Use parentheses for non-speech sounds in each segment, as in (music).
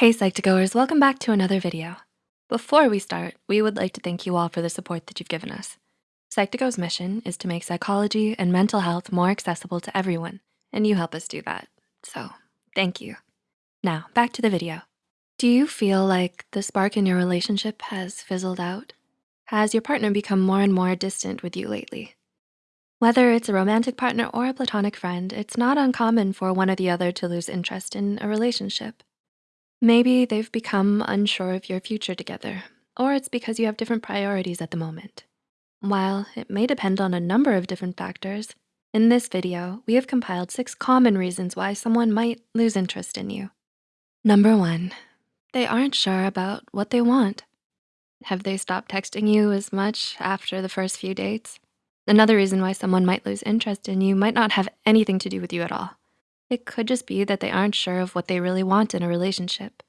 Hey Psych2Goers, welcome back to another video. Before we start, we would like to thank you all for the support that you've given us. Psych2Go's mission is to make psychology and mental health more accessible to everyone, and you help us do that. So thank you. Now back to the video. Do you feel like the spark in your relationship has fizzled out? Has your partner become more and more distant with you lately? Whether it's a romantic partner or a platonic friend, it's not uncommon for one or the other to lose interest in a relationship. Maybe they've become unsure of your future together, or it's because you have different priorities at the moment. While it may depend on a number of different factors, in this video, we have compiled six common reasons why someone might lose interest in you. Number one, they aren't sure about what they want. Have they stopped texting you as much after the first few dates? Another reason why someone might lose interest in you might not have anything to do with you at all. It could just be that they aren't sure of what they really want in a relationship.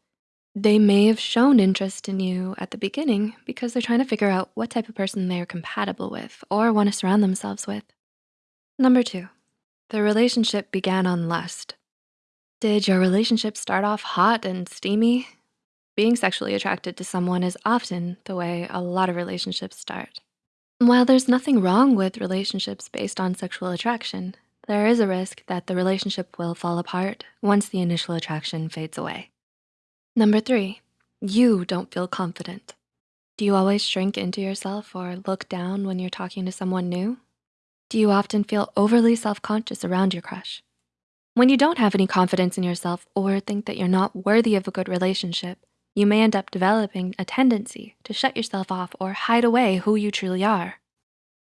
They may have shown interest in you at the beginning because they're trying to figure out what type of person they are compatible with or wanna surround themselves with. Number two, the relationship began on lust. Did your relationship start off hot and steamy? Being sexually attracted to someone is often the way a lot of relationships start. While there's nothing wrong with relationships based on sexual attraction, there is a risk that the relationship will fall apart once the initial attraction fades away. Number three, you don't feel confident. Do you always shrink into yourself or look down when you're talking to someone new? Do you often feel overly self-conscious around your crush? When you don't have any confidence in yourself or think that you're not worthy of a good relationship, you may end up developing a tendency to shut yourself off or hide away who you truly are.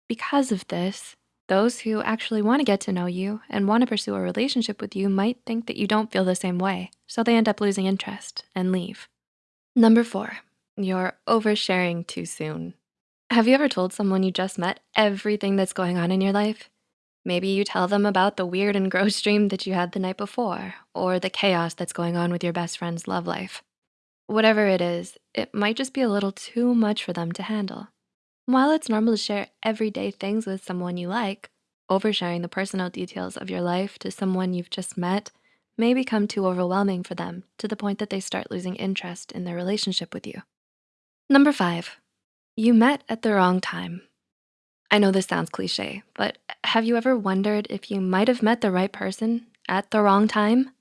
Because of this, those who actually wanna get to know you and wanna pursue a relationship with you might think that you don't feel the same way, so they end up losing interest and leave. Number four, you're oversharing too soon. Have you ever told someone you just met everything that's going on in your life? Maybe you tell them about the weird and gross (laughs) dream that you had the night before, or the chaos that's going on with your best friend's love life. Whatever it is, it might just be a little too much for them to handle. While it's normal to share everyday things with someone you like, oversharing the personal details of your life to someone you've just met may become too overwhelming for them to the point that they start losing interest in their relationship with you. Number five, you met at the wrong time. I know this sounds cliche, but have you ever wondered if you might have met the right person at the wrong time?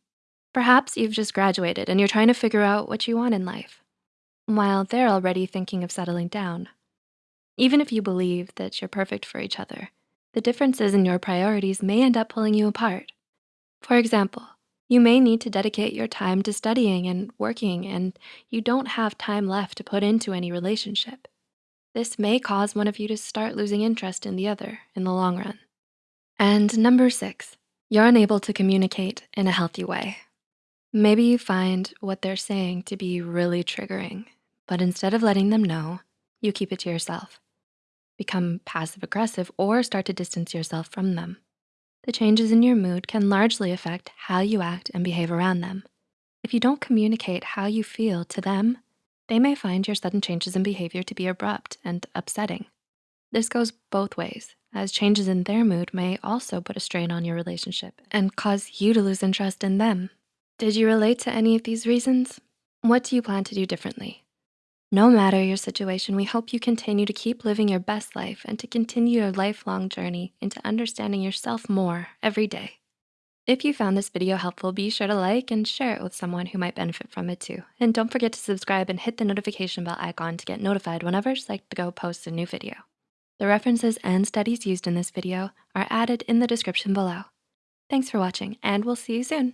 Perhaps you've just graduated and you're trying to figure out what you want in life, while they're already thinking of settling down. Even if you believe that you're perfect for each other, the differences in your priorities may end up pulling you apart. For example, you may need to dedicate your time to studying and working and you don't have time left to put into any relationship. This may cause one of you to start losing interest in the other in the long run. And number six, you're unable to communicate in a healthy way. Maybe you find what they're saying to be really triggering, but instead of letting them know, you keep it to yourself become passive aggressive, or start to distance yourself from them. The changes in your mood can largely affect how you act and behave around them. If you don't communicate how you feel to them, they may find your sudden changes in behavior to be abrupt and upsetting. This goes both ways, as changes in their mood may also put a strain on your relationship and cause you to lose interest in them. Did you relate to any of these reasons? What do you plan to do differently? No matter your situation, we hope you continue to keep living your best life and to continue your lifelong journey into understanding yourself more every day. If you found this video helpful, be sure to like and share it with someone who might benefit from it too. And don't forget to subscribe and hit the notification bell icon to get notified whenever Psych2Go posts a new video. The references and studies used in this video are added in the description below. Thanks for watching and we'll see you soon.